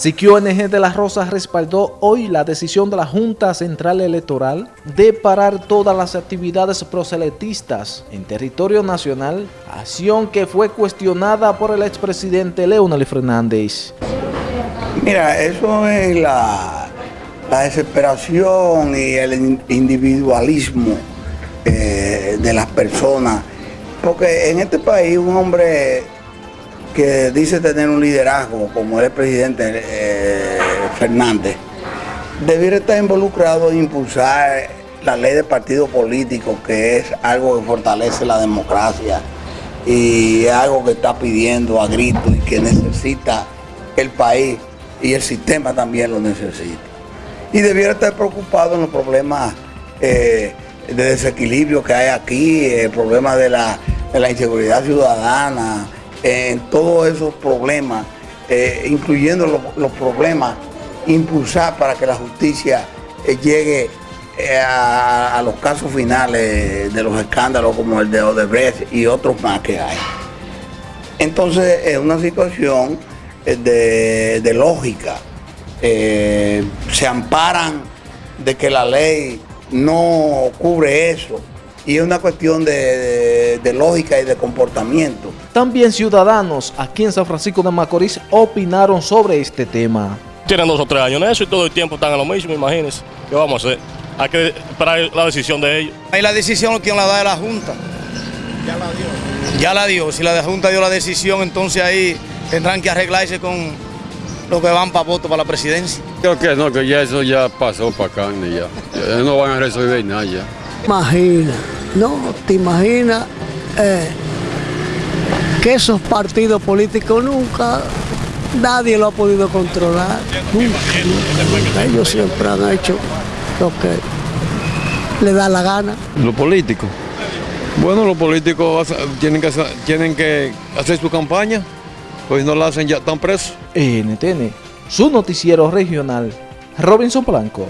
Siquio NG de las Rosas respaldó hoy la decisión de la Junta Central Electoral de parar todas las actividades proselitistas en territorio nacional, acción que fue cuestionada por el expresidente Leonel Fernández. Mira, eso es la, la desesperación y el individualismo eh, de las personas, porque en este país un hombre que dice tener un liderazgo, como el presidente eh, Fernández, debiera estar involucrado en impulsar la ley de partido político, que es algo que fortalece la democracia y algo que está pidiendo a gritos y que necesita el país y el sistema también lo necesita. Y debiera estar preocupado en los problemas eh, de desequilibrio que hay aquí, el problema de la, de la inseguridad ciudadana, en todos esos problemas, eh, incluyendo los, problemas, impulsar para que la justicia eh, llegue eh, a, los casos finales de los escándalos como el de Odebrecht y otros más que hay. Entonces es una situación de, de lógica. se amparan de que la ley no cubre eso y es una cuestión de, lógica y de comportamiento. También ciudadanos aquí en San Francisco de Macorís opinaron sobre este tema. Tienen dos o tres años en eso y todo el tiempo están en lo mismo, imagínense. ¿Qué vamos a hacer? Hay que esperar la decisión de ellos. Ahí la decisión quien la da es la Junta. Ya la dio. Ya la dio. Si la Junta dio la decisión, entonces ahí tendrán que arreglarse con los que van para voto para la presidencia. Creo que no, que ya eso ya pasó para acá, ya. ya no van a resolver nada ya. Imagina, no, te imaginas eh, que esos partidos políticos nunca, nadie lo ha podido controlar. Nunca, Ellos siempre han hecho lo que le da la gana. Los políticos. Bueno, los políticos tienen que, tienen que hacer su campaña, pues no la hacen ya, están presos. NTN, su noticiero regional, Robinson Blanco.